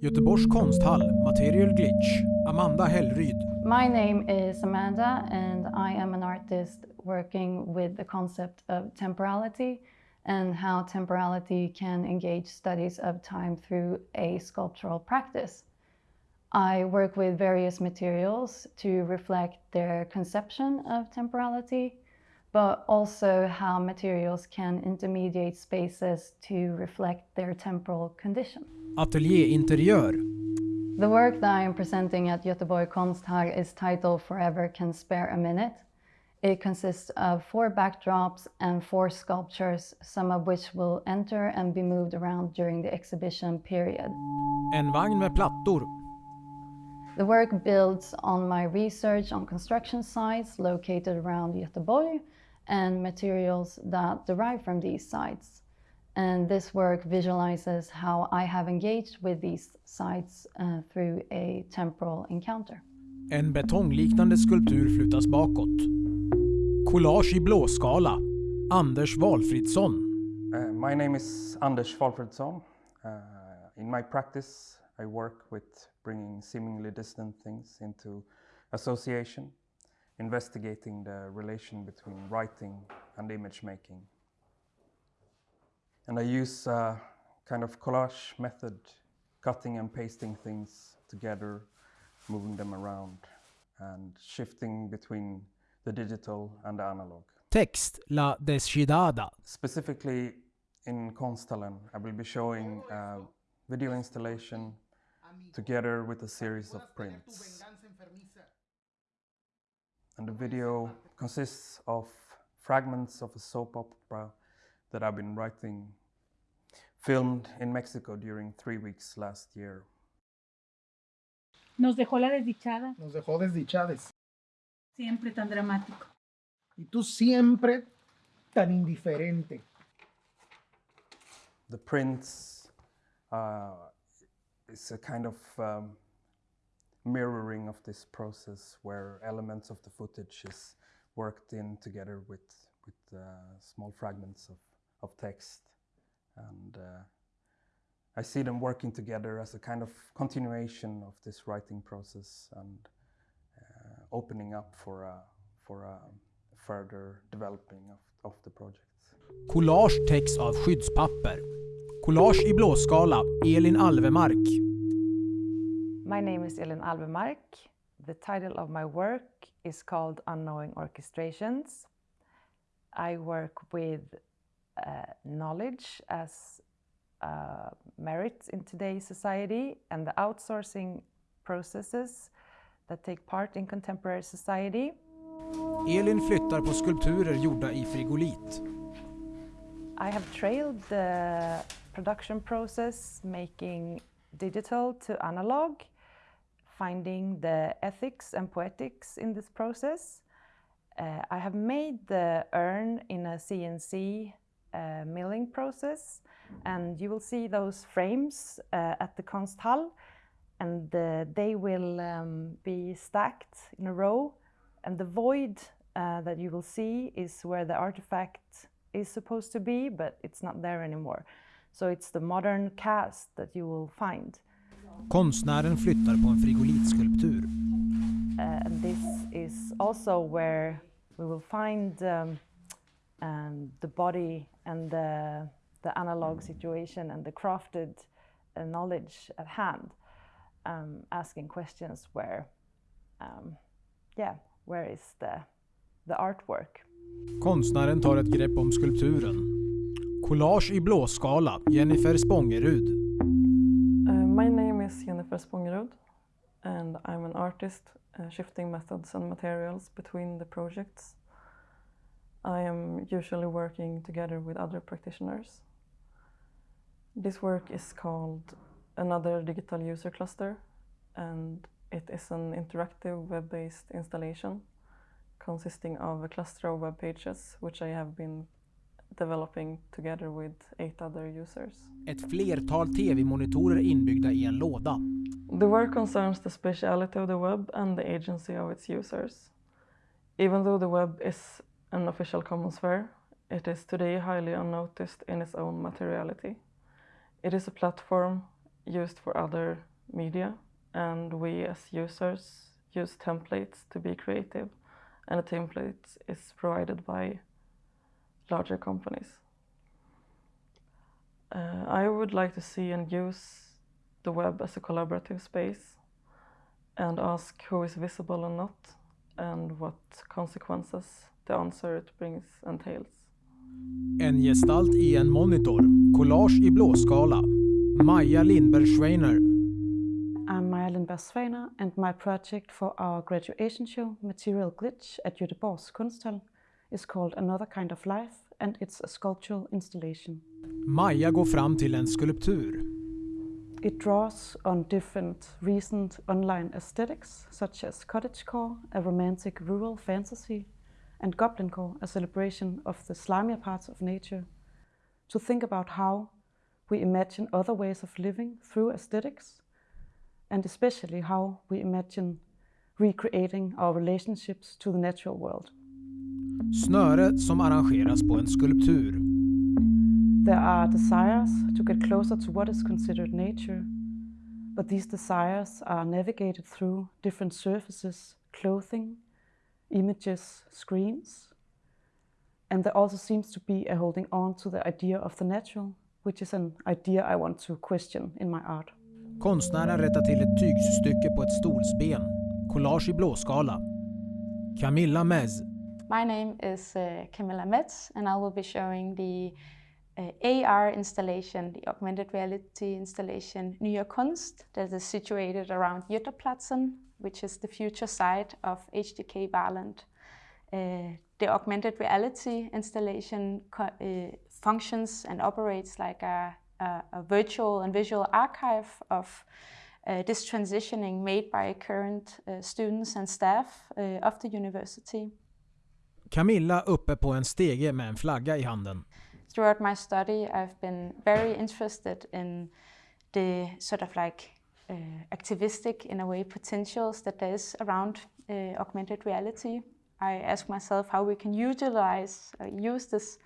Göteborgs konsthall, Material Glitch, Amanda Hellryd. My name is Amanda and I am an artist working with the concept of temporality and how temporality can engage studies of time through a sculptural practice. I work with various materials to reflect their conception of temporality, but also how materials can intermediate spaces to reflect their temporal condition. Ateljéinteriör. The work that I am presenting at Göteborg Konsthall is titled Forever Can Spare a Minute. It consists of four backdrops and four sculptures, some of which will enter and be moved around during the exhibition period. En vagn med plattor. The work builds on my research on construction sites located around Göteborg and materials that derive from these sites. And this work visualizes how I have engaged with these sites uh, through a temporal encounter. En betongliknande skulptur flyttas bakåt. Collage i blåskala. Anders Walfridsson. Uh, my name is Anders Walfridsson. Uh, in my practice, I work with bringing seemingly distant things into association, investigating the relation between writing and image making. And I use a kind of collage method, cutting and pasting things together, moving them around, and shifting between the digital and the analog. Text La Desdichada. Specifically in Konsthallen, I will be showing a video installation together with a series of prints. And the video consists of fragments of a soap opera that I've been writing, filmed in Mexico during three weeks last year. Nos dejó la desdichada, Nos dejó desdichades. siempre tan dramático. Y tú siempre tan indiferente. The prints uh, is a kind of um, mirroring of this process where elements of the footage is worked in together with, with uh, small fragments of, of text. And uh, I see them working together as a kind of continuation of this writing process and uh, opening up for a, for a further developing of, of the project. Collage täcks av skyddspapper. Collage i blåskala, Elin Alvemark. My name is Elin Alvemark. The title of my work is called Unknowing Orchestrations. I work with uh, knowledge as uh, merit in today's society and the outsourcing processes that take part in contemporary society. Elin flyttar på skulpturer gjorda i frigolit. I have trailed the production process, making digital to analog, finding the ethics and poetics in this process. Uh, I have made the urn in a CNC uh, milling process, and you will see those frames uh, at the Konsthall, and they will um, be stacked in a row, and the void uh, that you will see is where the artifact is supposed to be, but it's not there anymore. So it's the modern cast that you will find. Konstnären flyttar på en frigolitskulptur. Uh, and this is also where we will find um, um, the body and the, the analog situation and the crafted uh, knowledge at hand, um, asking questions where, um, yeah, where is the, the artwork? Konstnären tar ett grepp om skulpturen. Collage i blåskala, Jennifer Spångerud. Uh, my name is Jennifer Spångerud and I'm an artist uh, shifting methods and materials between the projects. I am usually working together with other practitioners. This work is called Another Digital User Cluster and it is an interactive web-based installation consisting of a cluster of web pages which I have been developing together with eight other users. Ett flertal tv-monitorer inbyggda i en låda. The work concerns the speciality of the web and the agency of its users. Even though the web is an official common it is today highly unnoticed in its own materiality. It is a platform used for other media, and we as users use templates to be creative, and the template is provided by larger companies. Uh, I would like to see and use the web as a collaborative space and ask who is visible and not, and what consequences the answer it brings entails. En gestalt i en monitor. Collage i blåskala. Maja Lindberg Schweiner. I'm Maja Lindberg Svaner and my project for our graduation show, Material Glitch at Göteborgs Kunsthall, is called Another Kind of Life and it's a sculptural installation. Maja går fram till en skulptur. It draws on different recent online aesthetics such as cottagecore, a romantic rural fantasy, and goblincore, a celebration of the slimier parts of nature, to think about how we imagine other ways of living through aesthetics, and especially how we imagine recreating our relationships to the natural world. Snöre som arrangeras på en skulptur. There are desires to get closer to what is considered nature, but these desires are navigated through different surfaces, clothing, images, screens. And there also seems to be a holding on to the idea of the natural, which is an idea I want to question in my art. Konstnären rättar till ett tygstycke på ett stolsben. Collage i blåskala. Camilla Mez. My name is uh, Camilla Metz and I will be showing the uh, AR installation, the augmented reality installation Nya Kunst that is situated around Götaplatsen, which is the future site of HDK Valand. Uh, the augmented reality installation uh, functions and operates like a, a, a, virtual and visual archive of uh, this transitioning made by current uh, students and staff uh, of the university. Camilla uppe på en stege med en flagga i handen. Throughout my study I've been very interested in the sort of like uh, activistic, in a way, potentials that there is around uh, augmented reality. I ask myself how we can utilize, uh, use this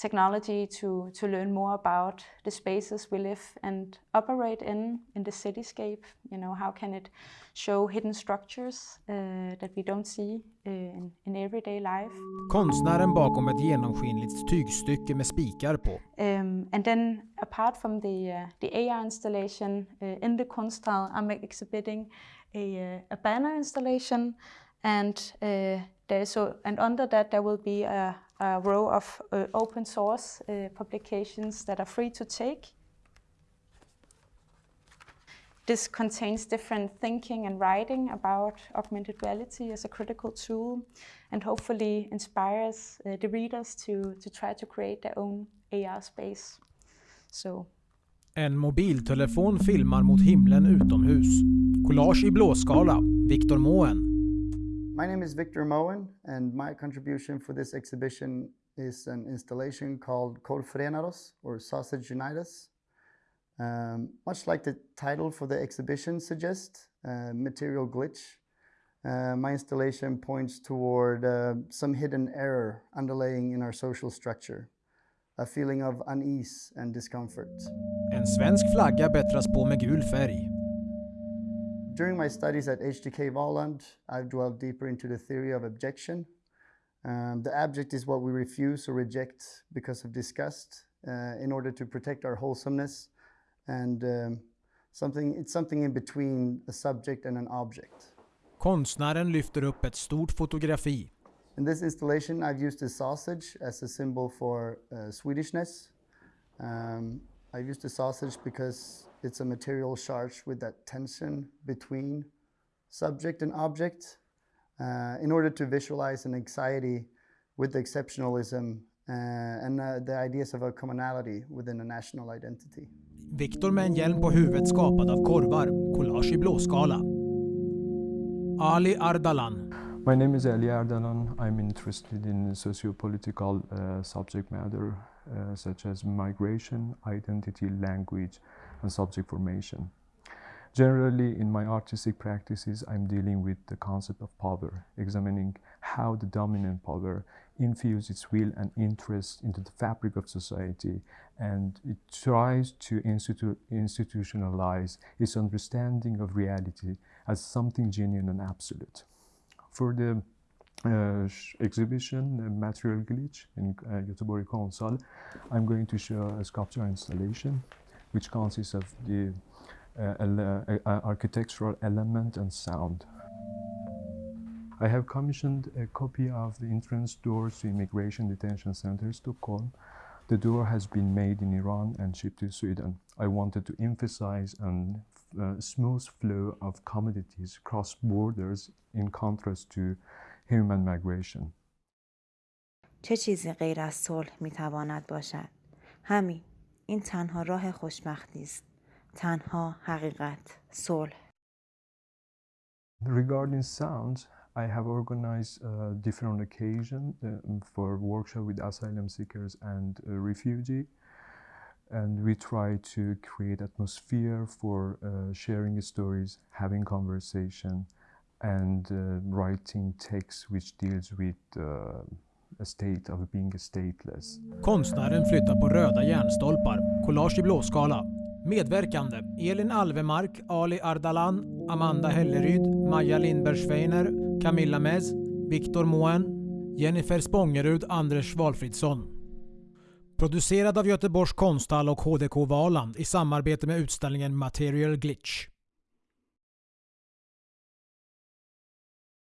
technology to, to learn more about the spaces we live and operate in, in the cityscape. You know, how can it show hidden structures uh, that we don't see uh, in, in everyday life. Konstnären bakom ett genomskinligt tygstycke med spikar på. Um, and then apart from the, uh, the AR installation uh, in the Kunsthal, I'm exhibiting a, uh, a banner installation and uh, there's so, and under that there will be a, a row of uh, open source uh, publications that are free to take. This contains different thinking and writing about augmented reality as a critical tool and hopefully inspires uh, the readers to, to try to create their own AR space. So. En mobiltelefon filmar mot himlen utomhus. Collage i blåskala. Victor Moen. My name is Victor Moen and my contribution for this exhibition is an installation called Kor Frenaros or Sausage Unite. Um, much like the title for the exhibition suggests, uh, material glitch, uh, my installation points toward uh, some hidden error underlying in our social structure. A feeling of unease and discomfort. En svensk flagga bättras på med gul färg. During my studies at HDK Valand, I've dwelled deeper into the theory of abjection. Um, the abject is what we refuse or reject because of disgust uh, in order to protect our wholesomeness and um, something, it's something in between a subject and an object. Konstnären lyfter upp ett stort fotografi. In this installation I've used a sausage as a symbol for uh, Swedishness. Um, I've used the sausage because it's a material charged with that tension between subject and object uh, in order to visualize an anxiety with the exceptionalism uh, and uh, the ideas of a commonality within a national identity. Viktor med en hjälm på huvudet skapad av korvar. Collage i blåskala. Ali Ardalan. My name is Ali Ardalan. I'm interested in socio-political uh, subject matter uh, such as migration, identity, language, and subject formation. Generally, in my artistic practices, I'm dealing with the concept of power, examining how the dominant power infuses its will and interest into the fabric of society and it tries to institu- institutionalize its understanding of reality as something genuine and absolute. For the exhibition, uh, Material Glitch in uh, Göteborg Konsthall, I'm going to show a sculpture installation which consists of the uh, uh, architectural element and sound. I have commissioned a copy of the entrance doors to Immigration Detention Center Stockholm. The door has been made in Iran and shipped to Sweden. I wanted to emphasize a uh, smooth flow of commodities cross borders in contrast to human migration. چه چیزی غیر از صلح می تواند باشد؟ همین. این تنها راه خوشبختی است. تنها حقیقت. صلح. Regarding sounds, I have organized uh, different occasions uh, for workshop with asylum seekers and uh, refugee, and we try to create atmosphere for uh, sharing stories, having conversation, and uh, writing texts which deals with uh, a state of being stateless. Konstnären flyttar på röda järnstolpar, collage i blåskala. Medverkande Elin Alvemark, Ali Ardalan, Amanda Helleryd, Maja Lindberg-Schweiner, Camilla Mez, Viktor Moen, Jennifer Spångerud, Anders Valfridsson. Producerad av Göteborgs konsthall och HDK Valand i samarbete med utställningen Material Glitch.